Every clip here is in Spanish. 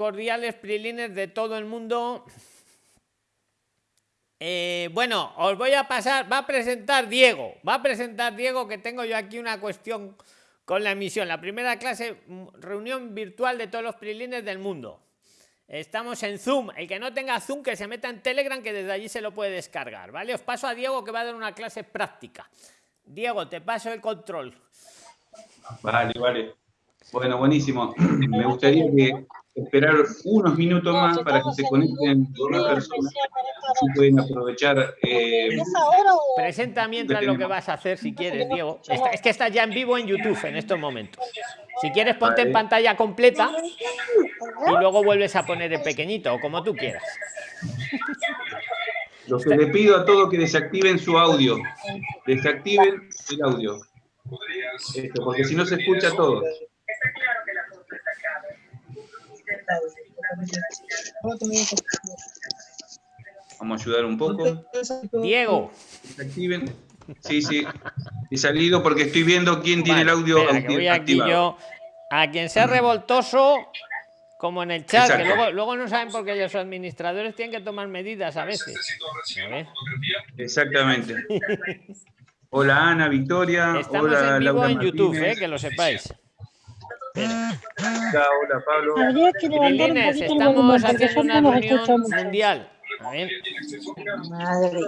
cordiales prilines de todo el mundo. Eh, bueno, os voy a pasar, va a presentar Diego, va a presentar Diego que tengo yo aquí una cuestión con la emisión. La primera clase, mm, reunión virtual de todos los prilines del mundo. Estamos en Zoom. El que no tenga Zoom, que se meta en Telegram, que desde allí se lo puede descargar. ¿Vale? Os paso a Diego que va a dar una clase práctica. Diego, te paso el control. Vale, vale. Bueno, buenísimo. Me gustaría que esperar unos minutos más para que se conecten una personas si pueden aprovechar. Eh, Presenta mientras lo que vas a hacer si quieres, Diego. es que estás ya en vivo en YouTube en estos momentos. Si quieres, ponte en pantalla completa y luego vuelves a poner el pequeñito, o como tú quieras. Lo que le pido a todos que desactiven su audio. Desactiven el audio. porque si no se escucha todo. Vamos a ayudar un poco. Diego. Desactiven. Sí, sí. He salido porque estoy viendo quién tiene el audio activado. a quien sea revoltoso, como en el chat, que luego, luego no saben por qué los administradores tienen que tomar medidas a veces. Exactamente. Hola Ana, Victoria. Estamos hola, en vivo en YouTube, eh, que lo sepáis. Hola, hola Pablo. estamos haciendo una reunión mundial. Madre.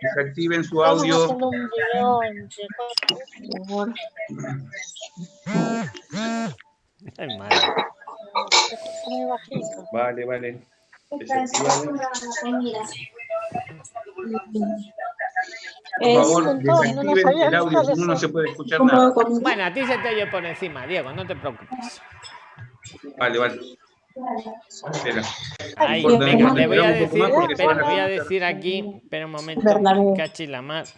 Desactiven su audio. Vale, vale. Por favor, desactiven el audio, si no, no se puede escuchar nada. Bueno, a ti se te oye por encima, Diego, no te preocupes. Vale, vale. Ahí, venga, le voy a decir, pero voy a decir aquí, espera un momento, cachi la más.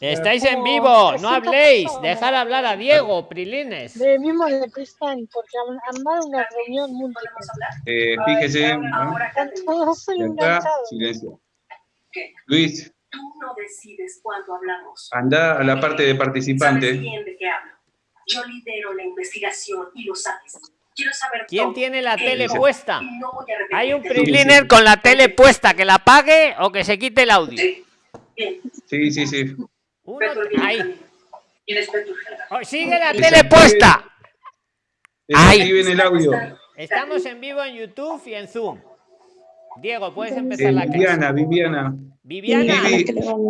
Estáis en vivo, no habléis, dejar hablar a Diego, Prilines. De mismo de Cristian, porque armar una reunión múltiple. Eh, fíjese, silencio. Luis. Tú no decides cuándo hablamos. Anda a la parte de participante. Yo lidero la investigación y lo sabes. Quiero saber ¿Quién tiene la tele puesta? Hay un priliner con la tele puesta, que la apague o que se quite el audio. Sí, sí, sí. ahí. Oh, sigue la tele puesta. Ahí viene el audio. Estamos en vivo en YouTube y en Zoom. Diego, puedes empezar la clase. Viviana, Viviana. Viviana.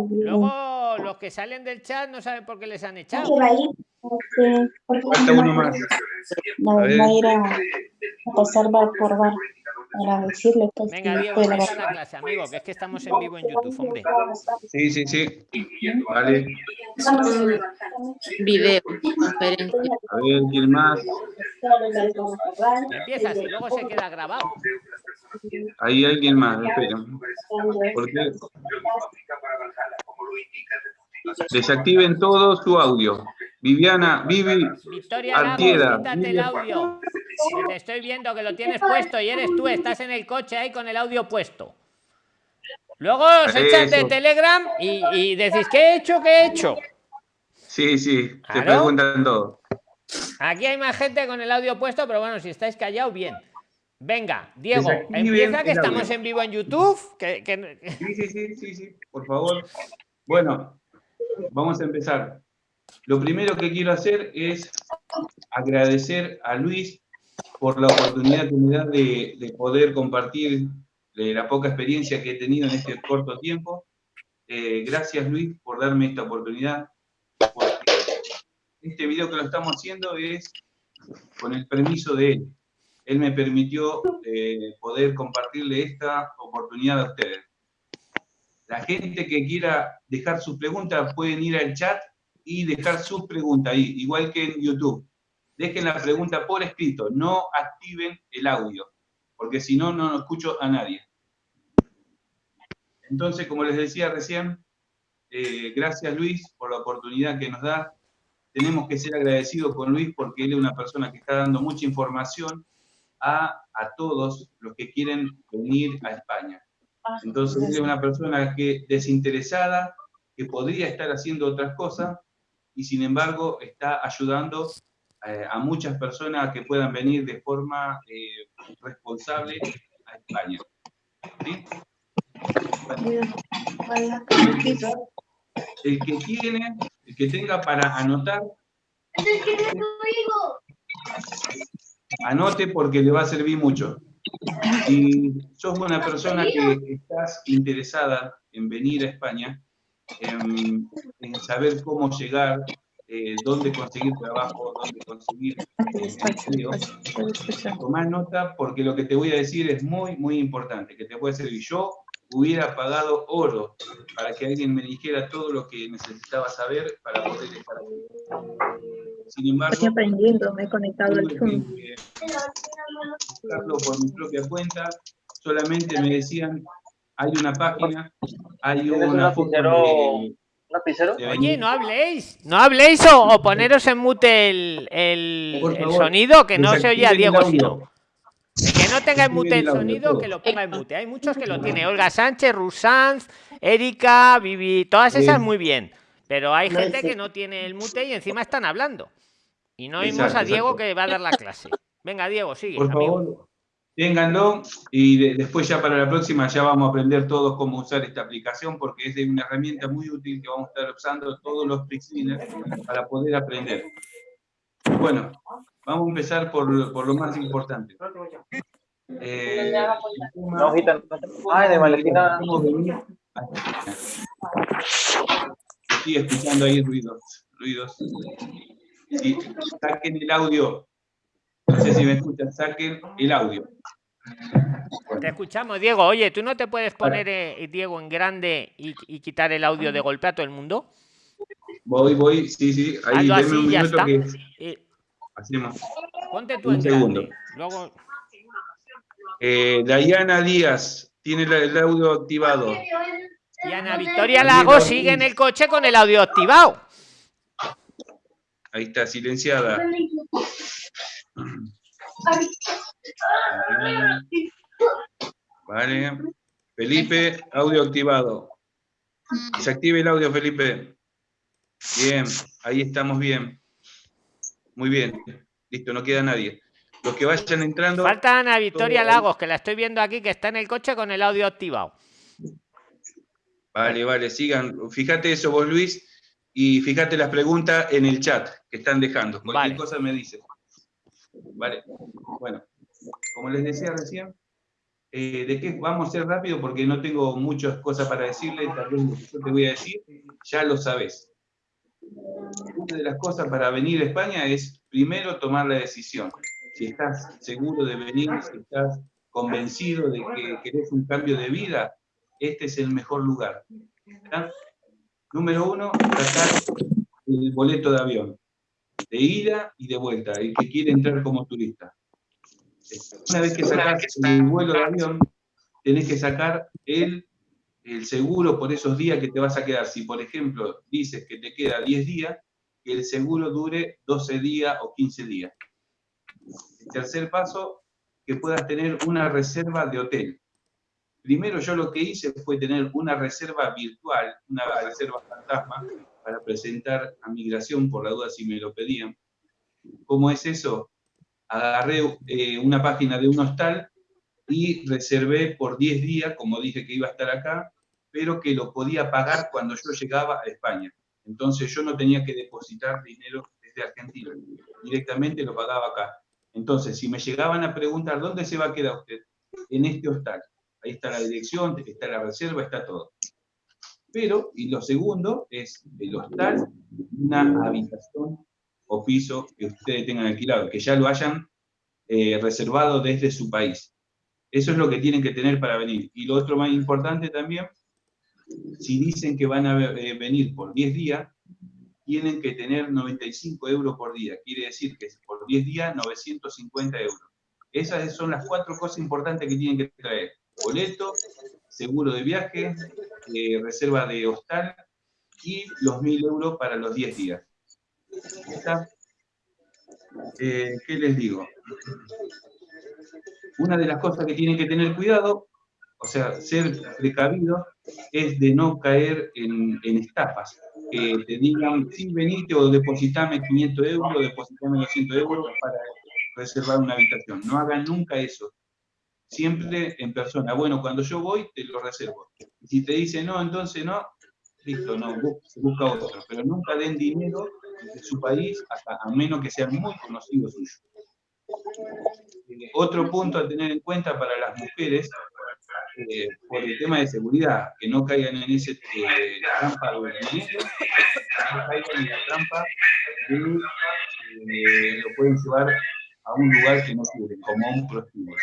Luego los que salen del chat no saben por qué les han echado. Falta uno más. No, a ir a pasar bar por bar para decirle pues, Venga, Diego, la clase, amigo, que es que estamos en vivo en YouTube, hombre. Sí, sí, sí. Vale. Video, conferencia. A ver, ¿quién más? Empieza, y luego se queda grabado. Ahí hay alguien más, espera. ¿Por qué? Desactiven todo su audio. Viviana, Vivi, Victoria Artieda. el audio. te estoy viendo que lo tienes puesto y eres tú, estás en el coche ahí con el audio puesto. Luego os echan de Telegram y, decís, ¿qué he hecho? ¿Qué he hecho? Sí, sí, te preguntan todo. Aquí hay más gente con el audio puesto, pero bueno, si estáis callados, bien. Venga, Diego, empieza que estamos en vivo en YouTube. Sí, sí, sí, sí, sí, por favor. Bueno, vamos a empezar. Lo primero que quiero hacer es agradecer a Luis por la oportunidad que me da de, poder compartir la poca experiencia que he tenido en este corto tiempo. Eh, gracias Luis por darme esta oportunidad. Este video que lo estamos haciendo es con el permiso de él. Él me permitió eh, poder compartirle esta oportunidad a ustedes. La gente que quiera dejar sus preguntas pueden ir al chat y dejar sus preguntas ahí, igual que en YouTube. Dejen la pregunta por escrito, no activen el audio, porque si no, no escucho a nadie. Entonces, como les decía recién, eh, gracias Luis por la oportunidad que nos da. Tenemos que ser agradecidos con Luis porque él es una persona que está dando mucha información a, todos los que quieren venir a España. Ah, Entonces, es una persona que desinteresada, que podría estar haciendo otras cosas, y sin embargo está ayudando eh, a muchas personas que puedan venir de forma eh, responsable a España. ¿Sí? El que tiene, el que tenga para anotar, anote porque le va a servir mucho. Si sos una persona que estás interesada en venir a España, en, saber cómo llegar, eh, dónde conseguir trabajo, dónde conseguir eh, empleo, tomar nota porque lo que te voy a decir es muy, muy importante, que te puede servir. Yo hubiera pagado oro para que alguien me dijera todo lo que necesitaba saber para poder estar aquí. Sin embargo, Estoy aprendiendo, me he conectado al Zoom. buscarlo por mi propia cuenta, solamente me decían, hay una página, hay una foto de, lapicero? de Oye, no habléis, no habléis o, o poneros en mute el, el- sonido, que no se oye a Diego si audio. no. El que no tenga en mute el sonido, que lo ponga en mute. Hay muchos que lo tienen. Olga Sánchez, Rusanz, Erika, Vivi, todas esas muy bien. Pero hay No, gente sí. que no tiene el mute y encima están hablando. Y no oímos Exacto, a Diego exacto. que va a dar la clase. Venga, Diego, sigue. Por amigo. favor, ténganlo y de- después ya para la próxima ya vamos a aprender todos cómo usar esta aplicación porque es de una herramienta muy útil que vamos a estar usando todos los Prixliners para poder aprender. Bueno, vamos a empezar por, por lo más importante. Eh, no. Ay, de Valentina. Estoy escuchando ahí ruidos, ruidos. Sí, saquen el audio. No sé si me escuchan, saquen el audio. Te escuchamos, Diego. Oye, ¿tú no te puedes poner, eh, Diego, en grande y, y quitar el audio de golpe a todo el mundo? Voy, voy, sí, sí, ahí Hazlo un ya minuto está. que Eh, hacemos. ponte tú Un en segundo. grande. Luego, Eh, Dayana Díaz tiene el audio activado. Y Ana Victoria Lago sigue en el coche con el audio activado. Ahí está, silenciada. Vale. Felipe, audio activado. Se active el audio, Felipe. Bien, ahí estamos bien. Muy bien. Listo, no queda nadie. Los que vayan entrando. Falta Ana Victoria Lagos, que la estoy viendo aquí, que está en el coche con el audio activado. Vale, vale, sigan. Fíjate eso vos, Luis, y fíjate las preguntas en el chat que están dejando. Cualquier Vale. cosa me dice. Vale. Bueno, como les decía recién, eh, ¿de qué vamos a ser rápido? Porque no tengo muchas cosas para decirle. Tal vez lo que yo te voy a decir, ya lo sabes. Una de las cosas para venir a España es primero tomar la decisión. Si estás seguro de venir, si estás convencido de que querés un cambio de vida, este es el mejor lugar. Número uno, sacar el boleto de avión, de ida y de vuelta, el que quiere entrar como turista. Una vez que sacas el vuelo de avión, tenés que sacar el, el seguro por esos días que te vas a quedar. Si, por ejemplo, dices que te queda 10 días, que el seguro dure 12 días o 15 días. El tercer paso, que puedas tener una reserva de hotel. Primero yo lo que hice fue tener una reserva virtual, una reserva fantasma, para presentar a migración, por la duda si me lo pedían. ¿Cómo es eso? Agarré eh, una página de un hostal y reservé por 10 días, como dije que iba a estar acá, pero que lo podía pagar cuando yo llegaba a España. Entonces yo no tenía que depositar dinero desde Argentina, directamente lo pagaba acá. Entonces, si me llegaban a preguntar, ¿dónde se va a quedar usted? En este hostal. Ahí está la dirección, está la reserva, está todo. Pero, y lo segundo, es el hostal, una habitación o piso que ustedes tengan alquilado, que ya lo hayan eh, reservado desde su país. Eso es lo que tienen que tener para venir. Y lo otro más importante también, si dicen que van a eh, venir por 10 días, tienen que tener 95 euros por día. Quiere decir que por 10 días, 950 euros. Esas son las cuatro cosas importantes que tienen que traer. Boleto, seguro de viaje, eh, reserva de hostal y los 1.000 euros para los 10 días. Eh, ¿Qué les digo? Una de las cosas que tienen que tener cuidado, o sea, ser precavido, es de no caer en, en estafas. que te digan, sí, venite o depositame 500 euros, depositame 200 euros para reservar una habitación. No hagan nunca eso. Siempre en persona. Bueno, cuando yo voy, te lo reservo. Y si te dice no, entonces no, listo, no, busca otro. Pero nunca den dinero de su país, hasta, a menos que sean muy conocidos suyos. Eh, otro punto a tener en cuenta para las mujeres, eh, por el tema de seguridad, que no caigan en ese eh, trampa de dinero, no caigan en la trampa de lo pueden llevar a un lugar que no quieren, como un prostíbulo.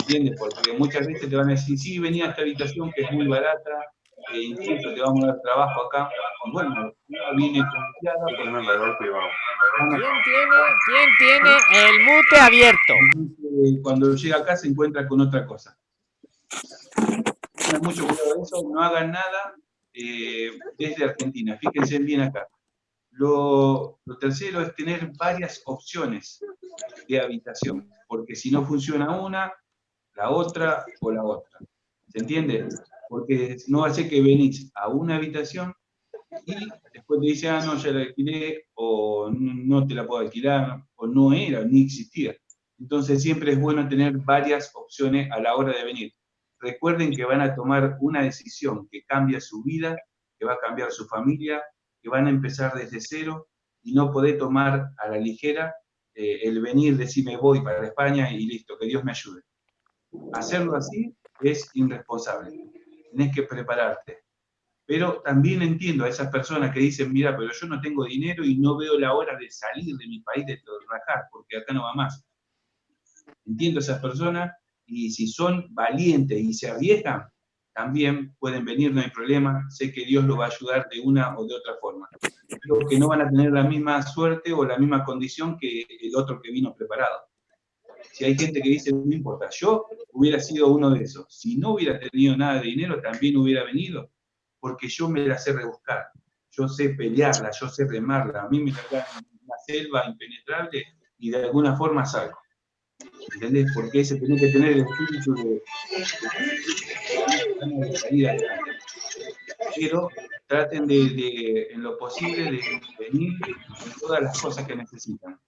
¿Entiendes? Porque muchas veces te van a decir, sí, venía a esta habitación que es muy barata, e incluso te vamos a dar trabajo acá. Bueno, viene confiada porque... ¿Quién tiene, ¿Quién tiene el mute abierto? Cuando llega acá se encuentra con otra cosa. Tengan mucho cuidado de eso, no hagan nada eh, desde Argentina. Fíjense bien acá. Lo, tercero es tener varias opciones de habitación, porque si no funciona una, la otra o la otra. ¿Se entiende? Porque no hace que venís a una habitación y después te dice, ah, no, ya la alquilé, o no te la puedo alquilar, o no era, ni existía. Entonces siempre es bueno tener varias opciones a la hora de venir. Recuerden que van a tomar una decisión que cambia su vida, que va a cambiar su familia, van a empezar desde cero y no poder tomar a la ligera eh, el venir, decirme voy para España y listo, que Dios me ayude. Hacerlo así es irresponsable. Tienes que prepararte. Pero también entiendo a esas personas que dicen, mira, pero yo no tengo dinero y no veo la hora de salir de mi país, de rajar, porque acá no va más. Entiendo a esas personas y si son valientes y se arriesgan, también pueden venir, no hay problema, sé que Dios lo va a ayudar de una o de otra forma. Creo que no van a tener la misma suerte o la misma condición que el otro que vino preparado. Si hay gente que dice, no importa, yo hubiera sido uno de esos. Si no hubiera tenido nada de dinero, también hubiera venido, porque yo me la sé rebuscar. Yo sé pelearla, yo sé remarla. A mí me en una selva impenetrable y de alguna forma salgo. ¿Entendés? Porque se tiene que tener el espíritu de, de, Pero traten de, en lo posible, de venir en todas las cosas que necesitan.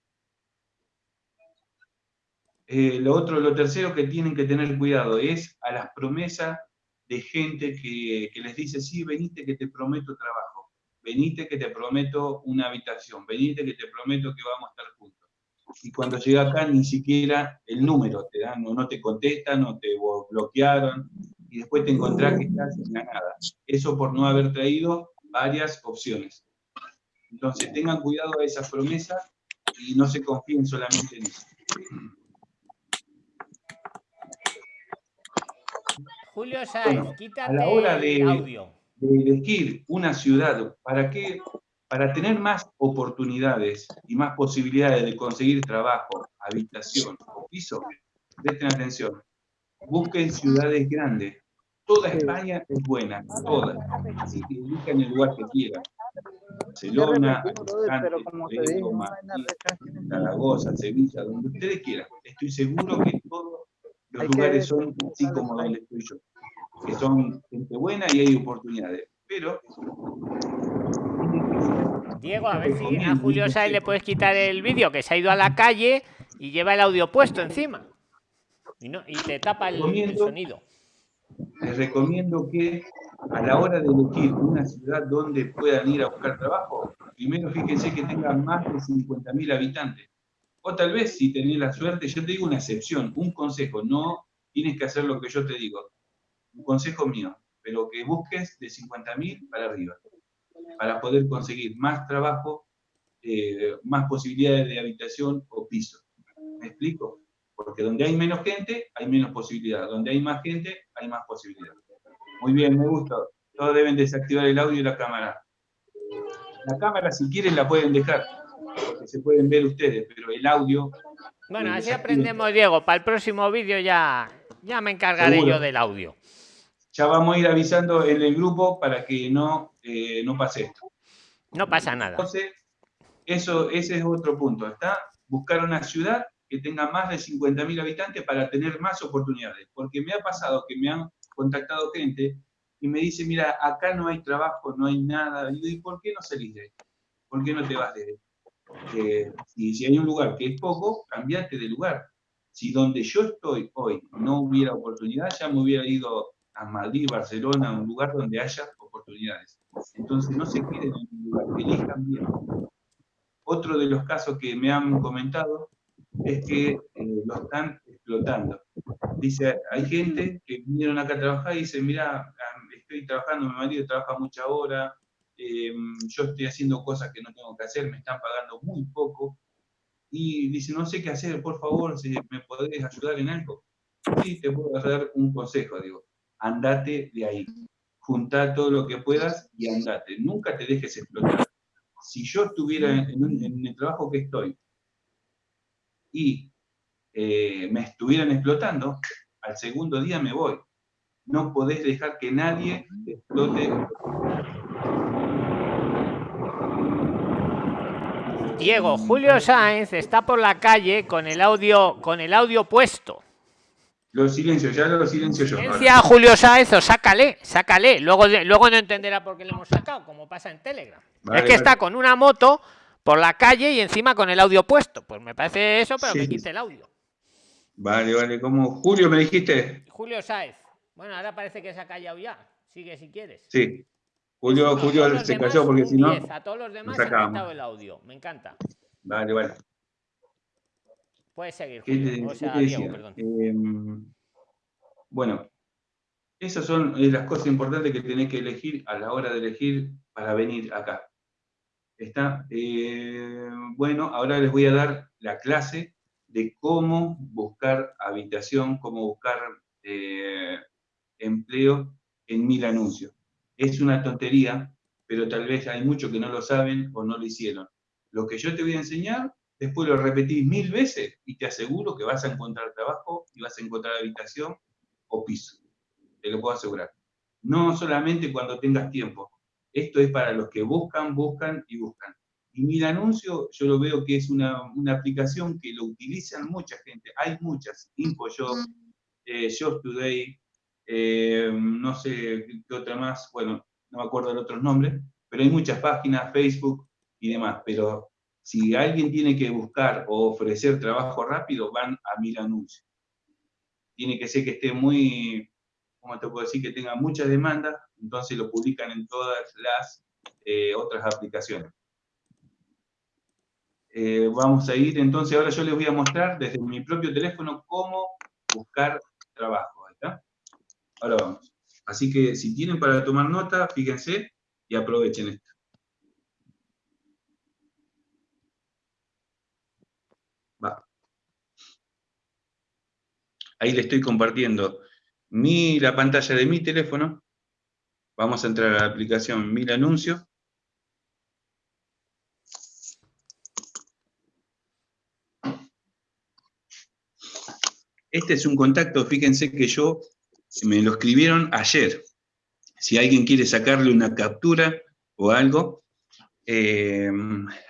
Eh, lo otro, lo tercero que tienen que tener cuidado es a las promesas de gente que, que les dice, sí, venite que te prometo trabajo, venite que te prometo una habitación, venite que te prometo que vamos a estar juntos y cuando llega acá ni siquiera el número te dan, no, no te contestan, no te bloquearon, y después te encontrás que estás en la nada. Eso por no haber traído varias opciones. Entonces tengan cuidado a esas promesas y no se confíen solamente en eso. Julio Sáenz, quítate a la hora de, audio. de elegir una ciudad, ¿para qué para tener más oportunidades y más posibilidades de conseguir trabajo, habitación o piso, presten atención. Busquen ciudades grandes. Toda España es buena, toda. Así que busquen el lugar que quieran. Barcelona, Alicante, Zaragoza, Sevilla, donde ustedes quieran. Estoy seguro que todos los lugares son así como donde estoy yo. Que son gente buena y hay oportunidades. Pero Diego, a ver si a Julio Sáenz le puedes quitar el vídeo, que se ha ido a la calle y lleva el audio puesto encima. Y, no, y te tapa el, sonido. Les recomiendo que a la hora de elegir una ciudad donde puedan ir a buscar trabajo, primero fíjense que tengan más de 50.000 habitantes. O tal vez, si tenés la suerte, yo te digo una excepción, un consejo, no tienes que hacer lo que yo te digo. Un consejo mío, pero que busques de 50.000 para arriba para poder conseguir más trabajo, eh, más posibilidades de habitación o piso. ¿Me explico? Porque donde hay menos gente, hay menos posibilidad. Donde hay más gente, hay más posibilidad. Muy bien, me gusta. Todos deben desactivar el audio y la cámara. La cámara, si quieren, la pueden dejar, porque se pueden ver ustedes, pero el audio... Bueno, así aprendemos, Diego. Para el próximo vídeo ya, ya me encargaré yo del audio ya vamos a ir avisando en el grupo para que no, eh, no pase esto. No pasa nada. Entonces, eso, ese es otro punto, ¿está? Buscar una ciudad que tenga más de 50.000 habitantes para tener más oportunidades. Porque me ha pasado que me han contactado gente y me dice, mira, acá no hay trabajo, no hay nada. Y ¿por qué no salís de esto? ¿Por qué no te vas de esto? y si hay un lugar que es poco, cambiate de lugar. Si donde yo estoy hoy no hubiera oportunidad, ya me hubiera ido a Madrid, Barcelona, un lugar donde haya oportunidades. Entonces no se queden en un lugar, elijan bien. Otro de los casos que me han comentado es que eh, lo están explotando. Dice, hay gente que vinieron acá a trabajar y dice, mira, estoy trabajando, mi marido trabaja mucha hora, eh, yo estoy haciendo cosas que no tengo que hacer, me están pagando muy poco, y dice, no sé qué hacer, por favor, si me podés ayudar en algo. Sí, te puedo dar un consejo, digo, andate de ahí, junta todo lo que puedas y andate, nunca te dejes explotar. Si yo estuviera en, el trabajo que estoy y eh, me estuvieran explotando, al segundo día me voy. No podés dejar que nadie explote Diego, Julio Sáenz está por la calle con el audio, con el audio puesto. Lo silencio, ya lo silencio yo. Silencia Julio Sáenz o sácale, sácale. Luego, luego no entenderá por qué le hemos sacado, como pasa en Telegram. es que está con una moto por la calle y encima con el audio puesto. Pues me parece eso, pero que quite el audio. Vale, vale. ¿Cómo? Julio, me dijiste. Julio Sáenz. Bueno, ahora parece que se ha callado ya. Sigue si quieres. Sí. Julio, Julio se cayó porque si no. A todos los demás se ha quitado el audio. Me encanta. Vale, vale. Puedes seguir. Julio. O sea, Diego, perdón. Em, bueno, esas son eh, las cosas importantes que tenés que elegir a la hora de elegir para venir acá. ¿Está? Eh, bueno, ahora les voy a dar la clase de cómo buscar habitación, cómo buscar eh, empleo en mil anuncios es una tontería, pero tal vez hay muchos que no lo saben o no lo hicieron. Lo que yo te voy a enseñar, después lo repetís mil veces y te aseguro que vas a encontrar trabajo y vas a encontrar habitación o piso. Te lo puedo asegurar. No solamente cuando tengas tiempo. Esto es para los que buscan, buscan y buscan. Y Mil Anuncio, yo lo veo que es una, aplicación que lo utilizan mucha gente. Hay muchas. InfoJob, eh, Job Today, eh, no sé qué otra más, bueno, no me acuerdo de otros nombres, pero hay muchas páginas, Facebook y demás, pero si alguien tiene que buscar o ofrecer trabajo rápido, van a Mil Anuncios. Tiene que ser que esté muy, ¿cómo te puedo decir? Que tenga mucha demanda, entonces lo publican en todas las eh, otras aplicaciones. Eh, vamos a ir, entonces ahora yo les voy a mostrar desde mi propio teléfono cómo buscar trabajo. Ahora vamos. Así que si tienen para tomar nota, fíjense y aprovechen esto. Va. Ahí le estoy compartiendo mi, la pantalla de mi teléfono. Vamos a entrar a la aplicación Mil Anuncios. Este es un contacto, fíjense que yo me lo escribieron ayer. Si alguien quiere sacarle una captura o algo, eh,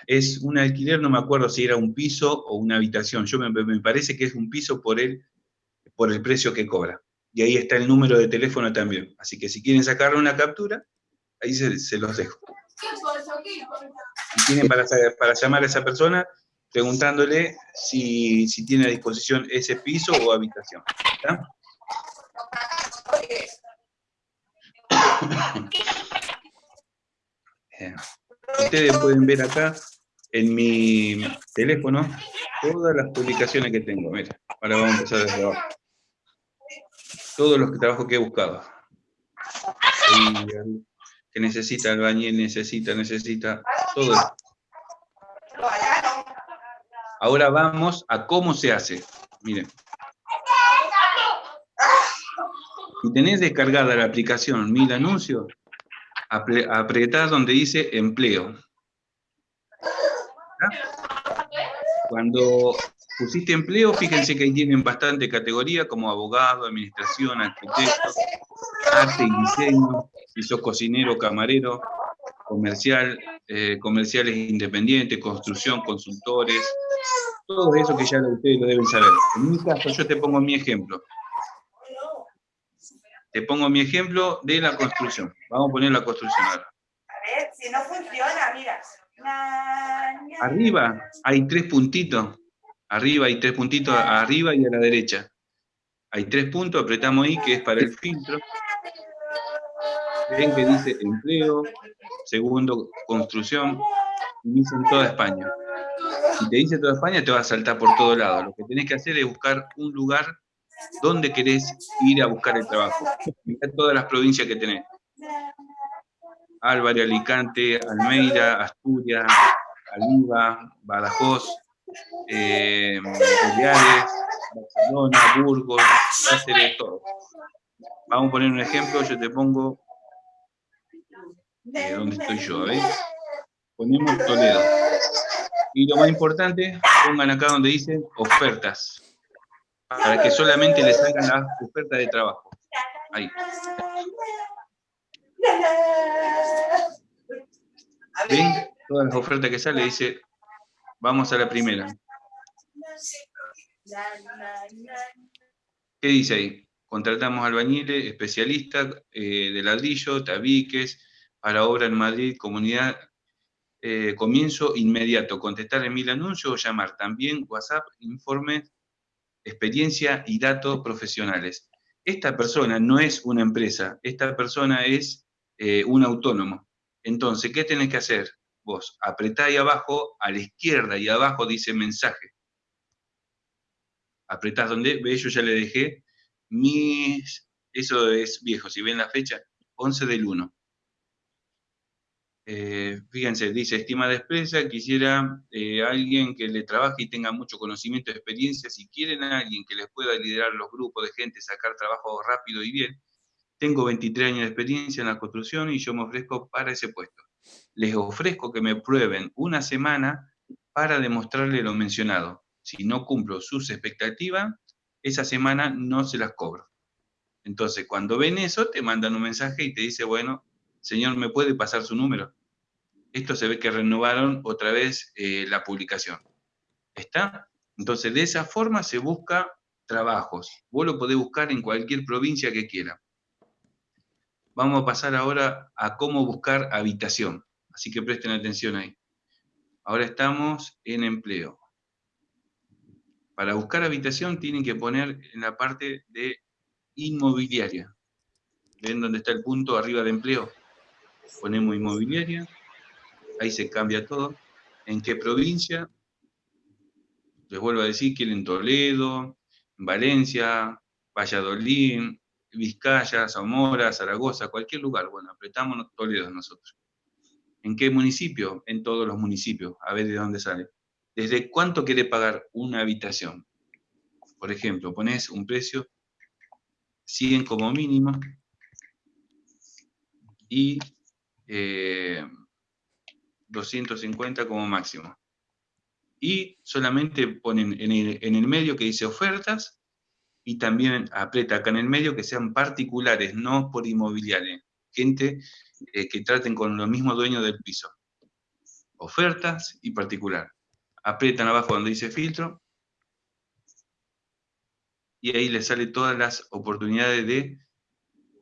es un alquiler, no me acuerdo si era un piso o una habitación. Yo me, parece que es un piso por el, por el precio que cobra. Y ahí está el número de teléfono también. Así que si quieren sacarle una captura, ahí se, los dejo. Si tienen para, para llamar a esa persona, preguntándole si, si, tiene a disposición ese piso o habitación. Ustedes pueden ver acá en mi teléfono todas las publicaciones que tengo. Mira, ahora vamos a empezar desde abajo. Todos los trabajos que he buscado. que necesita el bañil, necesita, necesita, todo Ahora vamos a cómo se hace. Miren. Si tenés descargada la aplicación Mil Anuncios, apretás donde dice empleo. Cuando pusiste empleo, fíjense que ahí tienen bastante categoría como abogado, administración, arquitecto, arte y diseño, si sos cocinero, camarero, comercial, eh, comerciales independientes, construcción, consultores, todo eso que ya ustedes lo deben saber. En mi caso, yo te pongo mi ejemplo. te pongo mi ejemplo de la construcción. Vamos a poner la construcción ahora. A ver, si no funciona, mira. Arriba hay tres puntitos. Arriba hay tres puntitos, arriba y a la derecha. Hay tres puntos, apretamos ahí, que es para el filtro. Ven que dice empleo, segundo, construcción, y dice en toda España. Si te dice toda España, te va a saltar por todo lado. Lo que tenés que hacer es buscar un lugar donde querés ir a buscar el trabajo. Mirá todas las provincias que tenés. Álvarez, Alicante, Almeida, Asturias, Aliva, Badajoz, eh, Barcelona, Burgos, Cáceres, todo. Vamos a poner un ejemplo, yo te pongo eh, donde estoy yo, ¿ves? Ponemos Toledo. Y lo más importante, pongan acá donde dice ofertas, para que solamente les salgan las ofertas de trabajo. Ahí. ¿Ven? Todas las ofertas que sale dice, vamos a la primera. ¿Qué dice ahí? Contratamos albañiles, especialistas eh, de ladrillo, tabiques, para obra en Madrid, comunidad, eh, comienzo inmediato, contestar en mil anuncios o llamar. También WhatsApp, informes, experiencia y datos profesionales. Esta persona no es una empresa, esta persona es eh, un autónomo. Entonces, ¿qué tenés que hacer? Vos apretá ahí abajo, a la izquierda y abajo dice mensaje. Apretás donde, ve, yo ya le dejé mis, eso es viejo, si ven la fecha, 11 del 1. Eh, fíjense, dice, estima de empresa, quisiera eh, alguien que le trabaje y tenga mucho conocimiento, experiencia, si quieren a alguien que les pueda liderar los grupos de gente, sacar trabajo rápido y bien, tengo 23 años de experiencia en la construcción y yo me ofrezco para ese puesto. Les ofrezco que me prueben una semana para demostrarle lo mencionado. Si no cumplo sus expectativas, esa semana no se las cobro. Entonces, cuando ven eso, te mandan un mensaje y te dice, bueno, señor, ¿me puede pasar su número? Esto se ve que renovaron otra vez eh, la publicación. ¿Está? Entonces, de esa forma se busca trabajos. Vos lo podés buscar en cualquier provincia que quiera. Vamos a pasar ahora a cómo buscar habitación. Así que presten atención ahí. Ahora estamos en empleo. Para buscar habitación tienen que poner en la parte de inmobiliaria. ¿Ven dónde está el punto arriba de empleo? Ponemos inmobiliaria. Ahí se cambia todo. ¿En qué provincia? Les vuelvo a decir, quieren Toledo, Valencia, Valladolid, Vizcaya, Zamora, Zaragoza, cualquier lugar. Bueno, apretamos Toledo nosotros. ¿En qué municipio? En todos los municipios. A ver de dónde sale. ¿Desde cuánto quiere pagar una habitación? Por ejemplo, pones un precio 100 como mínimo y 250 eh, como máximo. Y solamente ponen en el, medio que dice ofertas y también aprieta acá en el medio que sean particulares, no por inmobiliarios. Gente eh, que traten con los mismos dueños del piso. Ofertas y particular. Aprietan abajo donde dice filtro y ahí les sale todas las oportunidades de,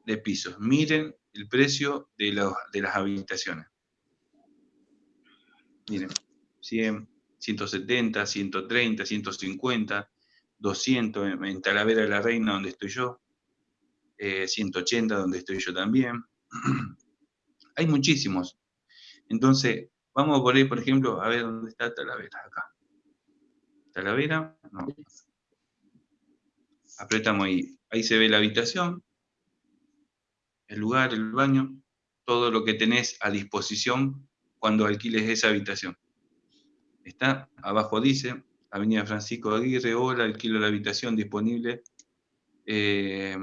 de pisos. Miren el precio de, de las habitaciones. Miren, 100, 170, 130, 150, 200 en, Talavera de la Reina, donde estoy yo, 180 eh, donde estoy yo también. Hay muchísimos. Entonces, vamos a poner, por ejemplo, a ver dónde está Talavera, acá. Talavera, no. Apretamos ahí. Ahí se ve la habitación, el lugar, el baño, todo lo que tenés a disposición cuando alquiles esa habitación. Está, abajo dice, Avenida Francisco Aguirre, hola, alquilo la habitación disponible. Eh,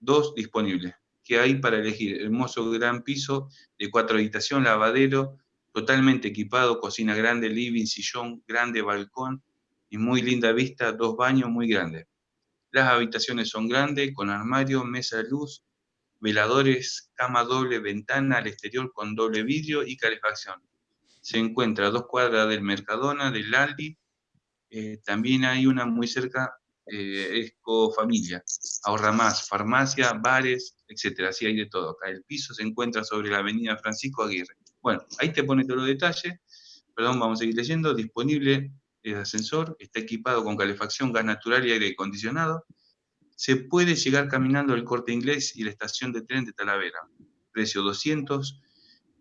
dos disponibles. ¿Qué hay para elegir? Hermoso gran piso de cuatro habitaciones, lavadero, totalmente equipado, cocina grande, living, sillón, grande balcón y muy linda vista, dos baños muy grandes. Las habitaciones son grandes, con armario, mesa de luz, veladores, cama doble, ventana al exterior con doble vidrio y calefacción. Se encuentra a dos cuadras del Mercadona, del Aldi, eh, también hay una muy cerca eh, Ecofamilia, Ahorra Más, farmacia, bares, etcétera. Así hay de todo. Acá el piso se encuentra sobre la avenida Francisco Aguirre. Bueno, ahí te pone todos los detalles. Perdón, vamos a seguir leyendo. Disponible el ascensor, está equipado con calefacción, gas natural y aire acondicionado. Se puede llegar caminando al corte inglés y la estación de tren de Talavera. Precio 200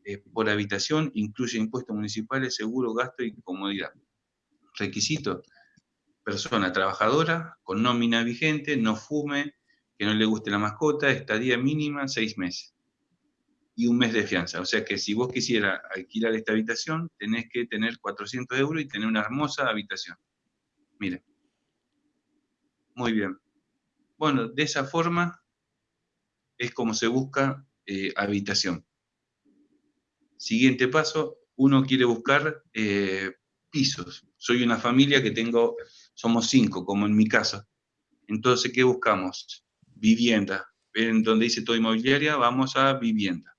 eh, por habitación, incluye impuestos municipales, seguro, gasto y comodidad. Requisito, persona trabajadora, con nómina vigente, no fume, que no le guste la mascota, estadía mínima, seis meses. Y un mes de fianza. O sea que si vos quisieras alquilar esta habitación, tenés que tener 400 euros y tener una hermosa habitación. Mira. Muy bien. Bueno, de esa forma es como se busca eh, habitación. Siguiente paso, uno quiere buscar eh, pisos. Soy una familia que tengo, somos cinco, como en mi casa. Entonces, ¿qué buscamos? Vivienda. En donde dice todo inmobiliaria, vamos a vivienda.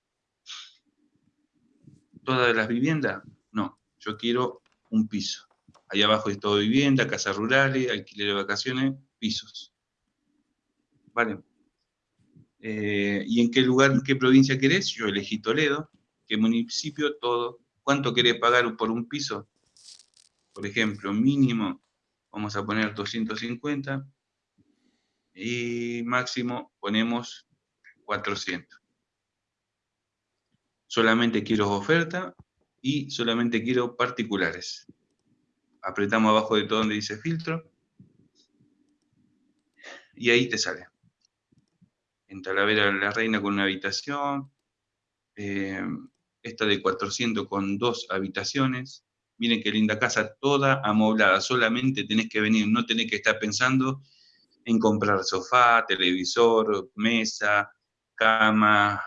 ¿Todas las viviendas? No, yo quiero un piso. Ahí abajo es todo vivienda, casas rurales, alquiler de vacaciones, pisos. Vale. Eh, ¿Y en qué lugar, en qué provincia querés? Yo elegí Toledo. ¿Qué municipio? Todo. ¿Cuánto querés pagar por un piso? Por ejemplo, mínimo, vamos a poner 250. Y máximo ponemos 400. Solamente quiero oferta y solamente quiero particulares. Apretamos abajo de todo donde dice filtro. Y ahí te sale. En Talavera la Reina con una habitación. Eh, esta de 400 con dos habitaciones. Miren qué linda casa, toda amoblada. Solamente tenés que venir, no tenés que estar pensando en comprar sofá, televisor, mesa, cama.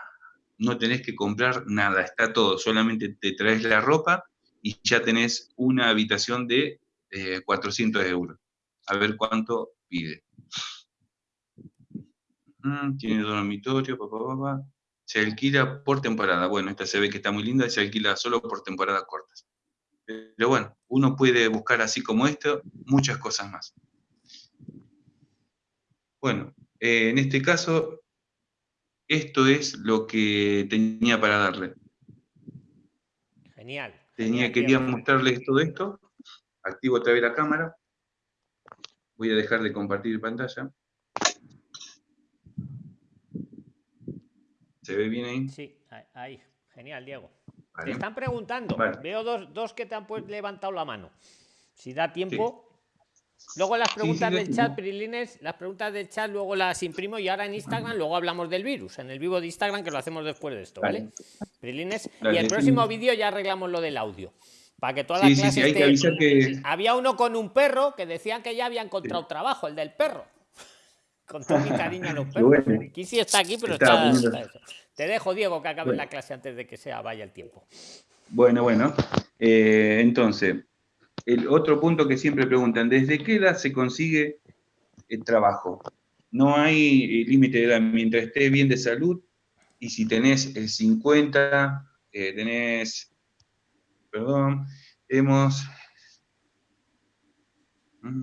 No tenés que comprar nada, está todo. Solamente te traes la ropa y ya tenés una habitación de 400 eh, euros. A ver cuánto pide. Mm, tiene dormitorio, papá, papá se alquila por temporada. Bueno, esta se ve que está muy linda y se alquila solo por temporadas cortas. Pero bueno, uno puede buscar así como esto muchas cosas más. Bueno, eh, en este caso, esto es lo que tenía para darle. Genial. Tenía, quería mostrarles todo esto. Activo otra vez la cámara. Voy a dejar de compartir pantalla. ¿Se ve bien ahí? Sí, ahí. Genial, Diego. Te están preguntando. Veo dos, que te han pues, levantado la mano. Si da tiempo. Luego las preguntas del chat, Prilines, las preguntas del chat, luego las imprimo y ahora en Instagram, luego hablamos del virus, en el vivo de Instagram, que lo hacemos después de esto, ¿vale? Prilines. Y el próximo vídeo ya arreglamos lo del audio. Para que toda la clase Había uno con un perro que decían que ya había encontrado trabajo, el del perro. Con todo mi cariño a los perros. Kisi está aquí, pero está, Te dejo, Diego, que acabe la clase antes de que sea vaya el tiempo. Bueno, bueno. Eh, entonces, el otro punto que siempre preguntan, ¿desde qué edad se consigue el trabajo? No hay eh, límite de edad, mientras estés bien de salud, y si tenés el 50, eh, tenés, perdón, hemos... Mm,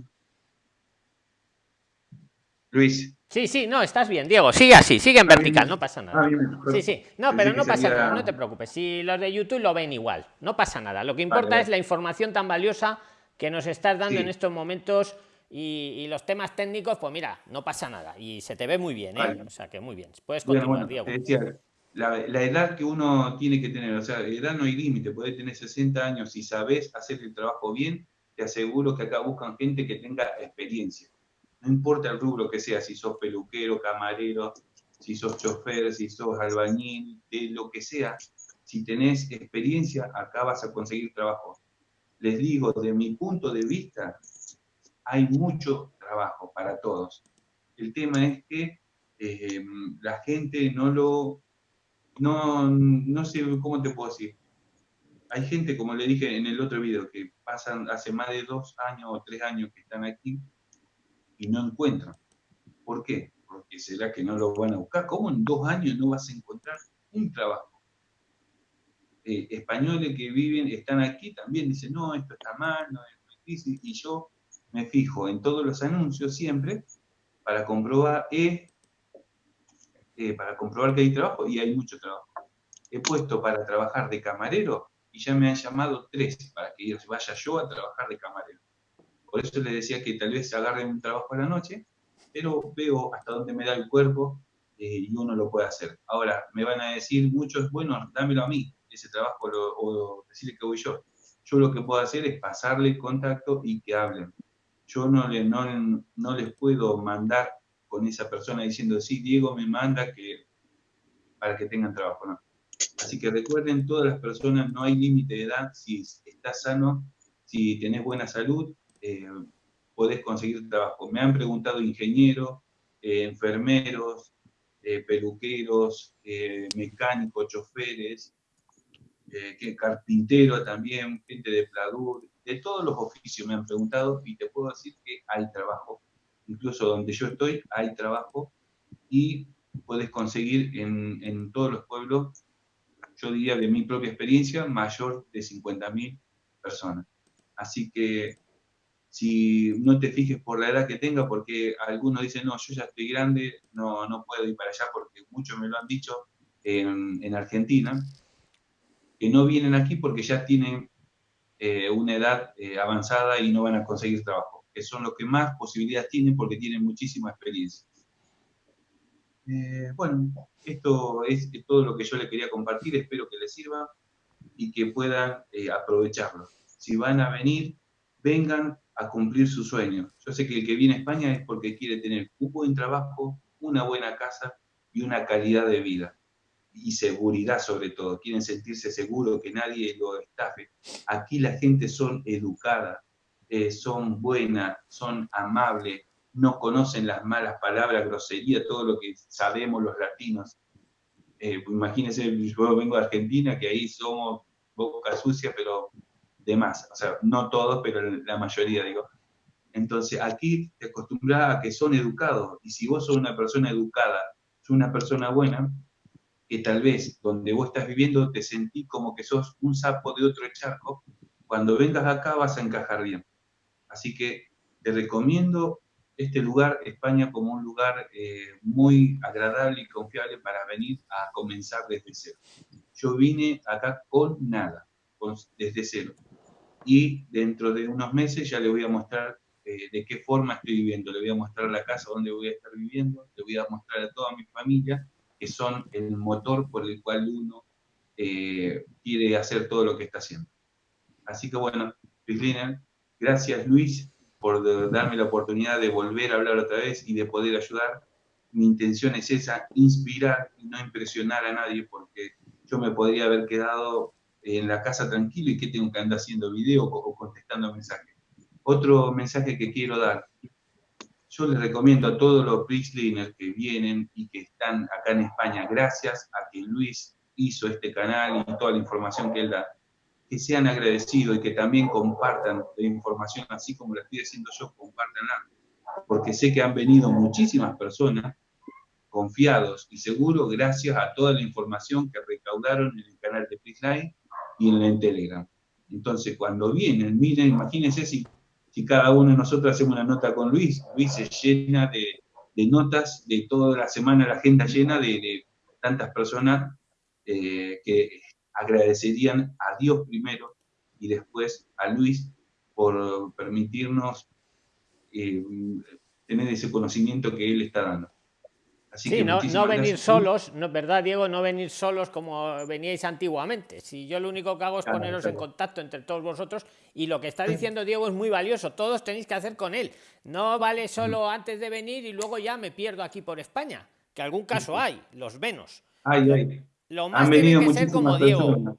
Luis. Sí, sí, no, estás bien, Diego. Sigue así, sigue en vertical, no pasa nada. Sí, sí, no, pero no pasa nada, no te preocupes. Si los de YouTube lo ven igual, no pasa nada. Lo que importa es la información tan valiosa que nos estás dando en estos momentos y, los temas técnicos, pues mira, no pasa nada. Y se te ve muy bien, ¿eh? O sea que muy bien. Puedes continuar, Diego. la, edad que uno tiene que tener, o sea, edad no hay límite, puedes tener 60 años y sabes hacer el trabajo bien, te aseguro que acá buscan gente que tenga experiencia no importa el rubro que sea, si sos peluquero, camarero, si sos chofer, si sos albañil, de lo que sea, si tenés experiencia, acá vas a conseguir trabajo. Les digo, de mi punto de vista, hay mucho trabajo para todos. El tema es que eh, la gente no lo, no, no sé cómo te puedo decir. Hay gente, como le dije en el otro video, que pasan hace más de dos años o tres años que están aquí y no encuentran. ¿Por qué? Porque será que no lo van a buscar. ¿Cómo en dos años no vas a encontrar un trabajo? Eh, españoles que viven, están aquí también dicen, no, esto está mal, no es difícil, y yo me fijo en todos los anuncios siempre para comprobar, eh, eh, para comprobar que hay trabajo y hay mucho trabajo. He puesto para trabajar de camarero y ya me han llamado tres para que vaya yo a trabajar de camarero. Por eso les decía que tal vez agarren un trabajo a la noche, pero veo hasta dónde me da el cuerpo eh, y uno lo puede hacer. Ahora, me van a decir muchos, bueno, dámelo a mí, ese trabajo, o decirle que voy yo. Yo lo que puedo hacer es pasarle contacto y que hablen. Yo no, le, no, no les puedo mandar con esa persona diciendo, sí, Diego me manda que, para que tengan trabajo, no. Así que recuerden, todas las personas, no hay límite de edad, si estás sano, si tenés buena salud, eh, podés conseguir trabajo. Me han preguntado ingenieros, eh, enfermeros, eh, peluqueros, mecánicos, choferes, que carpintero también, gente de pladur, de todos los oficios me han preguntado y te puedo decir que hay trabajo. Incluso donde yo estoy hay trabajo y puedes conseguir en, en todos los pueblos, yo diría de mi propia experiencia, mayor de 50.000 personas. Así que si no te fijes por la edad que tenga, porque algunos dicen, no, yo ya estoy grande, no, no puedo ir para allá, porque muchos me lo han dicho en, en Argentina, que no vienen aquí porque ya tienen eh, una edad eh, avanzada y no van a conseguir trabajo, que son los que más posibilidades tienen porque tienen muchísima experiencia. Eh, bueno, esto es, todo lo que yo les quería compartir, espero que les sirva y que puedan aprovecharlo. Si van a venir, vengan a cumplir su sueño. Yo sé que el que viene a España es porque quiere tener un buen trabajo, una buena casa y una calidad de vida. Y seguridad sobre todo. Quieren sentirse seguros que nadie lo estafe. Aquí la gente son educada, eh, son buenas, son amables, no conocen las malas palabras, grosería, todo lo que sabemos los latinos. Eh, imagínense, yo vengo de Argentina, que ahí somos boca sucia, pero demás, o sea, no todos, pero la mayoría, digo. Entonces, aquí te acostumbras a que son educados, y si vos sos una persona educada, sos una persona buena, que tal vez donde vos estás viviendo te sentís como que sos un sapo de otro charco, cuando vengas acá vas a encajar bien. Así que te recomiendo este lugar, España, como un lugar eh, muy agradable y confiable para venir a comenzar desde cero. Yo vine acá con nada, desde cero y dentro de unos meses ya le voy a mostrar eh, de qué forma estoy viviendo. Le voy a mostrar la casa donde voy a estar viviendo, le voy a mostrar a toda mi familia, que son el motor por el cual uno eh, quiere hacer todo lo que está haciendo. Así que bueno, Cristina, gracias Luis por darme la oportunidad de volver a hablar otra vez y de poder ayudar. Mi intención es esa, inspirar y no impresionar a nadie, porque yo me podría haber quedado en la casa tranquilo y que tengo que andar haciendo video o contestando mensajes. Otro mensaje que quiero dar. Yo les recomiendo a todos los PRIXLINERS que vienen y que están acá en España, gracias a que Luis hizo este canal y toda la información que él da, que sean agradecidos y que también compartan la información, así como la estoy haciendo yo, compartanla, porque sé que han venido muchísimas personas confiados y seguros gracias a toda la información que recaudaron en el canal de PRIXLINE y en Telegram. Entonces, cuando vienen, miren, imagínense si, si cada uno de nosotros hacemos una nota con Luis, Luis se llena de, de notas, de toda la semana la agenda llena de, tantas personas eh, que agradecerían a Dios primero y después a Luis por permitirnos eh, tener ese conocimiento que él está dando sí, no, no venir solos, no, ¿verdad, Diego? No venir solos como veníais antiguamente. Si yo lo único que hago es poneros en contacto entre todos vosotros y lo que está diciendo Diego es muy valioso. Todos tenéis que hacer con él. No vale solo antes de venir y luego ya me pierdo aquí por España, que algún caso hay, los menos. Hay, Lo más tiene que ser como Diego.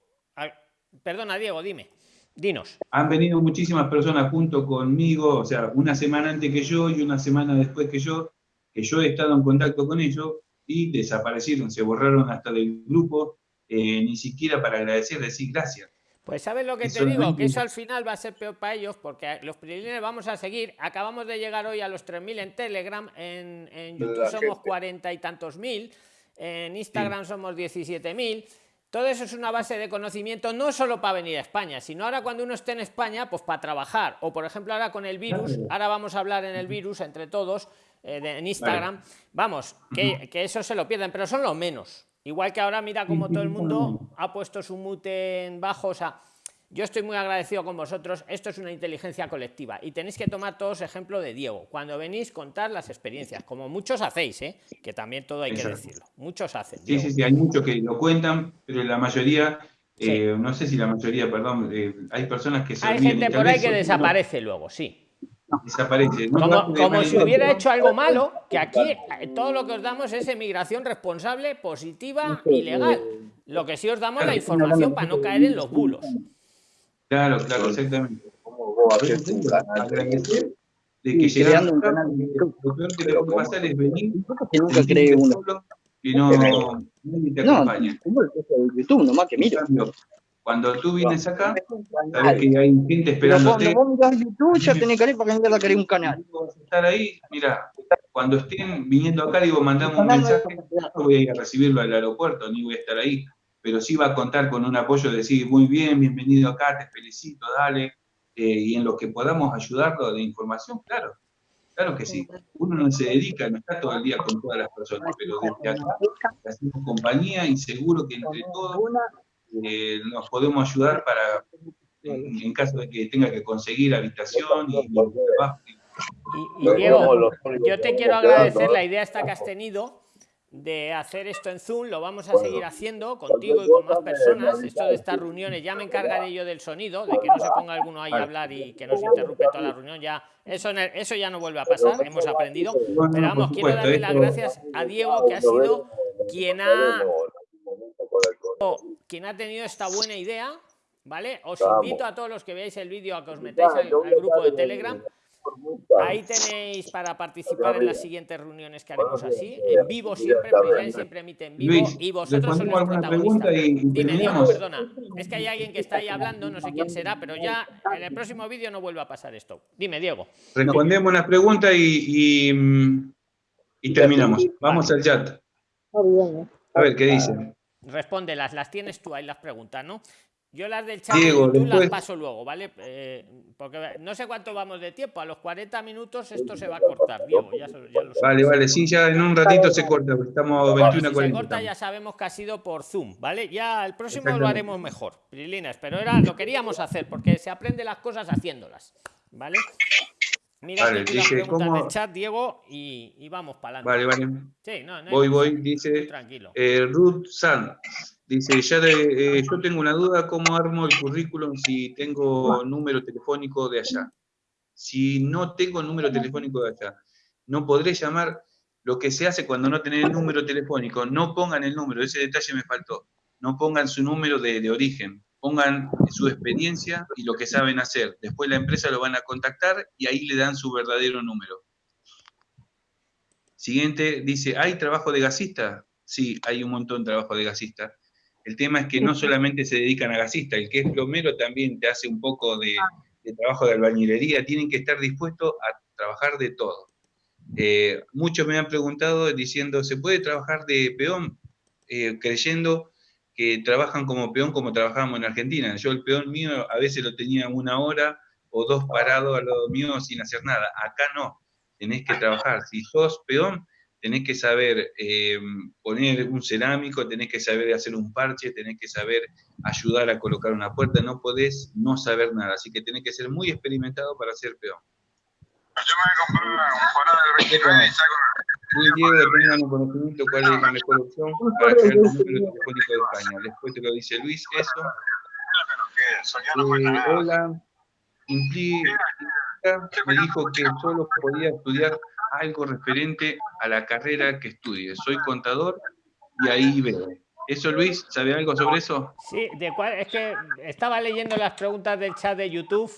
Perdona, Diego, dime. Dinos. Han venido muchísimas personas junto conmigo, o sea, una semana antes que yo y una semana después que yo, que yo he estado en contacto con ellos y desaparecieron, se borraron hasta del grupo, eh, ni siquiera para agradecer, decir gracias. Pues sabes lo que te digo, que eso al final va a ser peor para ellos, porque los preliminares vamos a seguir. Acabamos de llegar hoy a los 3.000 en Telegram, en, YouTube somos cuarenta y tantos mil, en Instagram somos 17.000. todo eso es una base de conocimiento no solo para venir a España, sino ahora cuando uno esté en España, pues para trabajar. O por ejemplo ahora con el virus, ahora vamos a hablar en el virus entre todos, eh, de- en Instagram. Vamos, que, que eso se lo pierden, pero son los menos. Igual que ahora mira como todo el mundo ha puesto su mute en bajo, o sea, yo estoy muy agradecido con vosotros. Esto es una inteligencia colectiva y tenéis que tomar todos ejemplo de Diego. Cuando venís contar las experiencias, como muchos hacéis, ¿eh? que también todo hay que decirlo. Muchos hacen. Sí, Diego. sí, sí, hay muchos que lo cuentan, pero la mayoría, eh, no sé si la mayoría, perdón, eh, hay personas que se Hay gente por ahí que desaparece luego, sí. Desaparece. No Como, si hubiera hecho algo malo, que aquí eh, todo lo que os damos es emigración responsable, positiva y legal. Lo que sí os damos la información para no caer en los bulos. Claro, claro, exactamente. Que llegaron creando un acá, canal de YouTube. Lo peor que te puede pasar es venir Que nunca creé uno. y no te acompaña. YouTube, nomás que mira. Cuando tú vienes acá, sabes que hay gente esperándote. cuando vos mirás YouTube, ya tenés que ir para que un canal. Tú vas a estar ahí, mira, cuando estén viniendo acá, digo, mandame un mensaje, no voy a ir a recibirlo al aeropuerto, ni voy a estar ahí, pero sí va a contar con un apoyo de decir, muy bien, bienvenido acá, te felicito, dale, eh, y en lo que podamos ayudarlo de información, claro, claro que sí. Uno no se dedica, no está todo el día con todas las personas, pero desde acá hacemos compañía y seguro que entre todos eh, nos podemos ayudar para, en, en caso de que tenga que conseguir habitación y, y trabajo. Y, y Diego, yo te quiero agradecer la idea esta que has tenido de hacer esto en Zoom, lo vamos a seguir haciendo contigo y con más personas. Esto de estas reuniones, ya me encargaré yo del sonido, de que no se ponga alguno ahí a hablar y que nos interrumpe toda la reunión. Ya eso, eso ya no vuelve a pasar, hemos aprendido. Pero vamos, quiero darle las gracias a Diego, que ha sido quien ha, quien ha tenido esta buena idea. ¿Vale? Os invito a todos los que veáis el vídeo a que os metáis al, al grupo de Telegram. Ahí tenéis para participar en las siguientes reuniones que haremos así, en vivo siempre, siempre emite en vivo Luis, y vosotros sois los protagonistas. y, Dime, Diego, perdona, es que hay alguien que está ahí hablando, no sé quién será, pero ya en el próximo vídeo no vuelve a pasar esto. Dime, Diego. Respondemos las preguntas y, y, mm, y terminamos. Vamos al chat. A ver, ¿qué dice? Respóndelas, las tienes tú ahí las preguntas, ¿no? Yo las del chat Diego, YouTube las paso luego, ¿vale? Eh, porque no sé cuánto vamos de tiempo, a los 40 minutos esto se va a cortar, Diego, ya, ya lo. Vale, vale, sí, ya en un ratito se corta, estamos 21 Si a se 40. corta ya sabemos que ha sido por Zoom, ¿vale? Ya el próximo lo haremos mejor, Prilines, pero era lo queríamos hacer porque se aprende las cosas haciéndolas, ¿vale? Mira Vale, aquí dice, ¿cómo- del chat, Diego, y, y vamos para adelante. Vale, vale. Sí, no, no hay- Voy, voy, dice Tranquilo. eh, Ruth Sand. Dice, ya de- eh, yo tengo una duda, ¿cómo armo el currículum si tengo número telefónico de allá? Si no tengo número telefónico de allá, no podré llamar lo que se hace cuando no tenés el número telefónico. No pongan el número, ese detalle me faltó. No pongan su número de, de origen, pongan su experiencia y lo que saben hacer. Después la empresa lo van a contactar y ahí le dan su verdadero número. Siguiente, dice, ¿hay trabajo de gasista? Sí, hay un montón de trabajo de gasista. El tema es que no solamente se dedican a gasista, el que es plomero también te hace un poco de, de trabajo de albañilería, tienen que estar dispuestos a trabajar de todo. Eh, muchos me han preguntado diciendo, ¿se puede trabajar de peón? Eh, creyendo que trabajan como peón como trabajábamos en Argentina. Yo el peón mío a veces lo tenía una hora o dos parado al lado mío sin hacer nada. Acá no, tenés que trabajar. Si sos peón, tenés que saber eh, poner un cerámico, tenés que saber hacer un parche, tenés que saber ayudar a colocar una puerta, no podés no saber nada, así que tenés que ser muy experimentado para ser peón. Yo me compré un Fora del 29 y saco Muy Diego, tengan un conocimiento cuál es la mejor opción para crear un número telefónico de España. Después te lo dice Luis, eso. Eh, hola, implica, me dijo que solo podía estudiar algo referente a la carrera que estudie. Soy contador y ahí veo. ¿Eso, Luis? ¿Sabe algo sobre eso? Sí, de cuál, es que estaba leyendo las preguntas del chat de YouTube.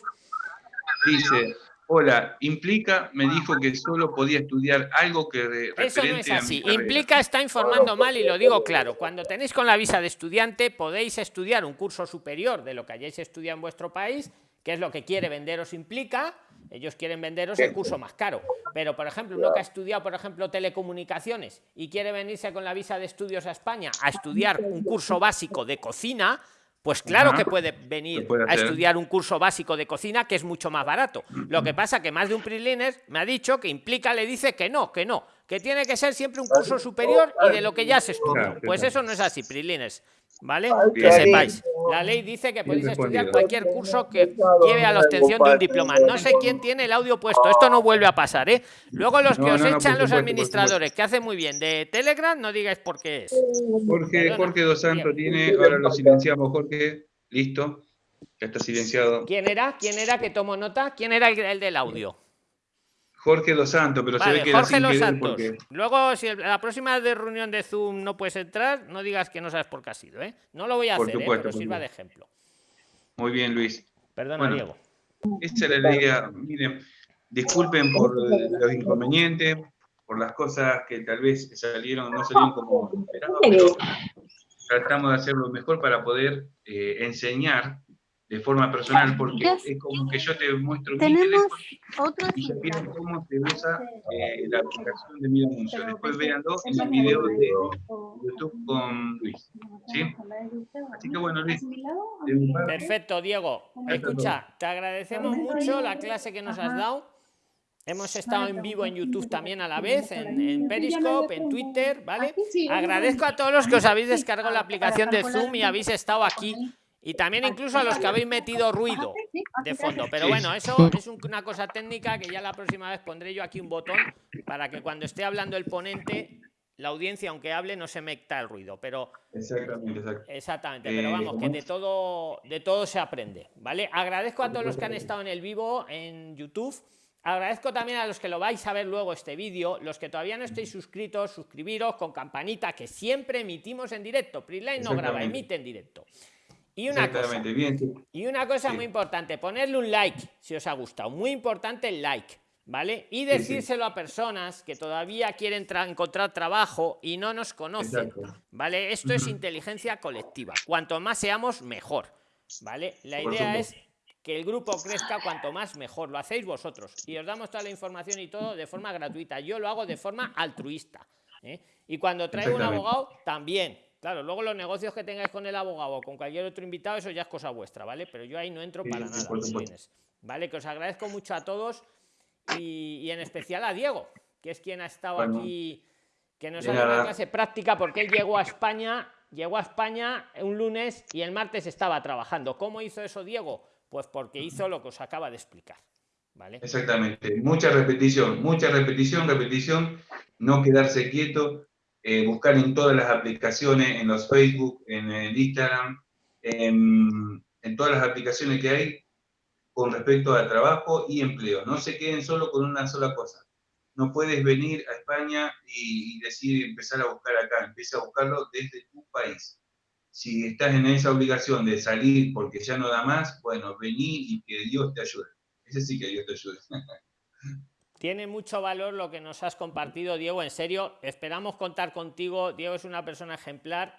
Dice, hola, implica, me dijo que solo podía estudiar algo que Eso no es así. Implica está informando mal y lo digo claro. Cuando tenéis con la visa de estudiante podéis estudiar un curso superior de lo que hayáis estudiado en vuestro país, que es lo que quiere venderos Implica. Ellos quieren venderos el curso más caro. Pero, por ejemplo, uno que ha estudiado, por ejemplo, telecomunicaciones y quiere venirse con la visa de estudios a España a estudiar un curso básico de cocina, pues claro Ajá. que puede venir puede a estudiar un curso básico de cocina que es mucho más barato. Lo que pasa que más de un PRIXLINER me ha dicho que implica, le dice que no, que no, que tiene que ser siempre un curso superior y de lo que ya se estudió. Claro, Pues eso no es así, PRIXLINERs, ¿vale? Que sepáis. La ley dice que podéis estudiar cualquier curso que lleve a la obtención de un diploma. No sé quién tiene el audio puesto, esto no vuelve a pasar, ¿eh? Luego los que No, os no, no, echan los administradores, que hacen muy bien de Telegram, no digáis por qué es. Jorge, Perdona. Jorge Dos Santos tiene, ahora lo silenciamos, Jorge. Listo. Ya está silenciado. ¿Quién era? ¿Quién era que tomó nota? ¿Quién era el, el del audio? Jorge Dos Santos, pero se ve que Jorge Los Santos. porque- Luego, si la próxima de reunión de Zoom no puedes entrar, no digas que no sabes por qué ha sido, ¿eh? No lo voy a Por hacer, ¿eh? supuesto, pero por sirva de ejemplo. Muy bien, Luis. Perdona, Bueno. Diego. Esa era la idea. Miren, disculpen por los inconvenientes, por las cosas que tal vez salieron, no salieron como esperaba, pero tratamos de hacer lo mejor para poder eh, enseñar de forma personal, porque es como que yo te muestro mi Tenemos teléfono otro y ya vieron cómo se usa eh, la aplicación de mi anuncio. Pero Después véanlo en el video de YouTube con Luis. ¿Sí? Así que bueno, Luis, Perfecto, Diego. Escucha, te agradecemos mucho la clase que nos has dado. Hemos estado en vivo en YouTube también a la vez, en, en Periscope, en Twitter, ¿vale? Agradezco a todos los que os habéis descargado la aplicación de Zoom y habéis estado aquí. Y también incluso a los que habéis metido ruido de fondo. Pero bueno, eso es un- una cosa técnica que ya la próxima vez pondré yo aquí un botón para que cuando esté hablando el ponente, la audiencia, aunque hable, no se meta el ruido. Pero exactamente. Exactamente, Eh, pero vamos, que de todo, de todo se aprende, ¿vale? Agradezco a todos los que han estado en el vivo en YouTube. Agradezco también a los que lo vais a ver luego este vídeo. Los que todavía no estéis suscritos, suscribiros con campanita, que siempre emitimos en directo. Prisline no graba, emite en directo. Y una cosa, bien. y una cosa Sí. muy importante, ponerle un like si os ha gustado. Muy importante el like, ¿vale? Y sí. decírselo a personas que todavía quieren tra- encontrar trabajo y no nos conocen, Exacto. ¿vale? Esto es inteligencia colectiva. Cuanto más seamos, mejor, ¿vale? La Por idea es que el grupo crezca cuanto más mejor. Lo hacéis vosotros y os damos toda la información y todo de forma gratuita. Yo lo hago de forma altruista. ¿eh? Y cuando traigo un abogado, también. Claro, luego los negocios que tengáis con el abogado o con cualquier otro invitado, eso ya es cosa vuestra, ¿vale? Pero yo ahí no entro para nada. ¿vale? Que os agradezco mucho a todos y, y en especial a Diego, que es quien ha estado Bueno. aquí, que nos ha dado una clase práctica porque él llegó a España, llegó a España un lunes y el martes estaba trabajando. ¿Cómo hizo eso Diego? Pues porque hizo lo que os acaba de explicar, ¿vale? Exactamente. Mucha repetición, mucha repetición, repetición. No quedarse quieto. Eh, buscar en todas las aplicaciones, en los Facebook, en el Instagram, en, en todas las aplicaciones que hay con respecto a trabajo y empleo. No se queden solo con una sola cosa. No puedes venir a España y, y decir empezar a buscar acá. Empieza a buscarlo desde tu país. Si estás en esa obligación de salir porque ya no da más, bueno, vení y que Dios te ayude. Ese sí que Dios te ayude. Tiene mucho valor lo que nos has compartido, Diego. En serio, esperamos contar contigo. Diego es una persona ejemplar.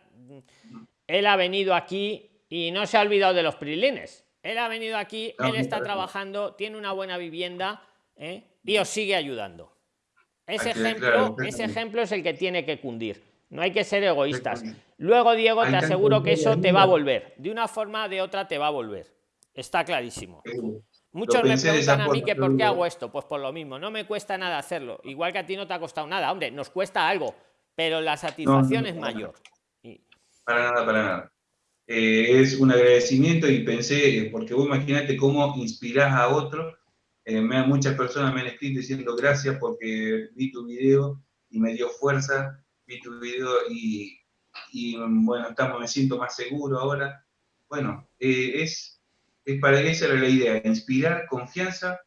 Él ha venido aquí y no se ha olvidado de los prilines. Él ha venido aquí, No, él está trabajando, tiene una buena vivienda ¿eh? y os sigue ayudando. Ese que- ejemplo, claro, ese ejemplo es el que tiene que cundir. No hay que ser egoístas. Luego, Diego, te aseguro que eso te va a volver. De una forma o de otra te va a volver. Está clarísimo. Muchos me preguntan a mí que por qué hago esto. Pues por lo mismo, no me cuesta nada hacerlo. Igual que a ti no te ha costado nada. Hombre, nos cuesta algo, pero la satisfacción no, es mayor. Para nada, para nada. Eh, es un agradecimiento y pensé, eh, porque vos imaginate cómo inspirás a otro. Eh, me, muchas personas me han escrito diciendo gracias porque vi tu video y me dio fuerza, vi tu video y, y, bueno, estamos, me siento más seguro ahora. Bueno, eh, es para esa era la idea, inspirar confianza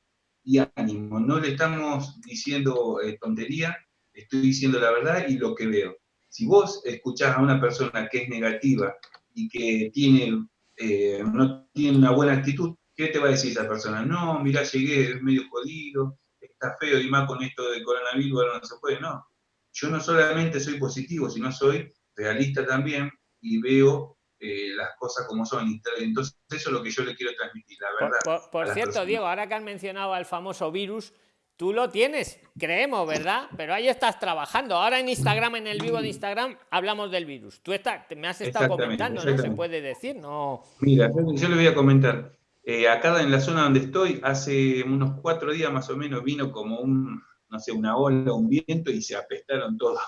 y ánimo. No le estamos diciendo eh, tontería, estoy diciendo la verdad y lo que veo. Si vos escuchás a una persona que es negativa y que tiene, eh, no tiene una buena actitud, ¿qué te va a decir esa persona? No, mira, llegué, es medio jodido, está feo y más con esto de coronavirus, ahora no se puede. No, yo no solamente soy positivo, sino soy realista también y veo eh, las cosas como son. Entonces, eso es lo que yo le quiero transmitir, la verdad. por- cierto. Diego, ahora que has mencionado al famoso virus, tú lo tienes, creemos, ¿verdad? Pero ahí estás trabajando. Ahora en Instagram, en el vivo de Instagram, hablamos del virus. Tú me has estado comentando, ¿no? Se puede decir, no. Mira, yo, yo le voy a comentar. Eh, acá en la zona donde estoy, hace unos cuatro días más o menos vino como un, no sé, una ola, un viento y se apestaron todos.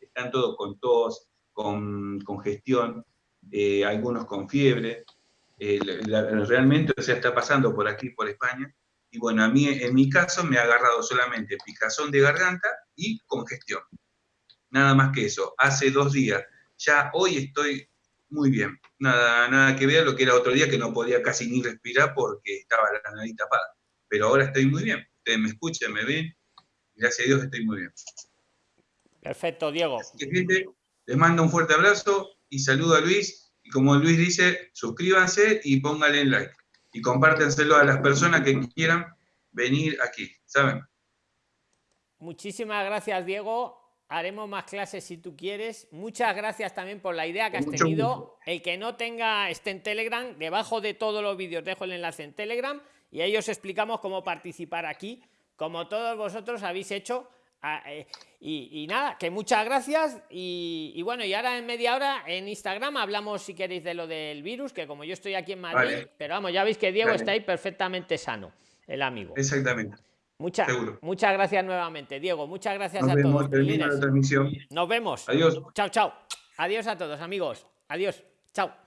Están todos con tos, con congestión, eh, algunos con fiebre. Eh, la- realmente, o sea, está pasando por aquí, por España. Y bueno, a mí, en mi caso, me ha agarrado solamente picazón de garganta y congestión. Nada más que eso. Hace dos días. Ya hoy estoy muy bien. Nada, nada que ver lo que era otro día que no podía casi ni respirar porque estaba la nariz tapada. Pero ahora estoy muy bien. Ustedes me escuchan, me ven. Gracias a Dios estoy muy bien. Perfecto, Diego. Que, gente, les mando un fuerte abrazo y saludo a Luis. Y como Luis dice, suscríbanse y pónganle like. Y compártenselo a las personas que quieran venir aquí, ¿saben? Muchísimas gracias, Diego. Haremos más clases si tú quieres. Muchas gracias también por la idea que has mucho tenido. gusto. El que no tenga esté en Telegram, debajo de todos los vídeos dejo el enlace en Telegram y ahí os explicamos cómo participar aquí, como todos vosotros habéis hecho. Ah, eh, y, y nada, que muchas gracias. Y, y bueno, y ahora en media hora en Instagram hablamos, si queréis, de lo del virus, que como yo estoy aquí en Madrid, Vale. pero vamos, ya veis que Diego Vale. está ahí perfectamente sano, el amigo. Exactamente. Muchas, muchas gracias nuevamente, Diego. Muchas gracias Nos a vemos, todos. la transmisión. Nos vemos. Adiós. Chao, chao. Adiós a todos, amigos. Adiós. Chao.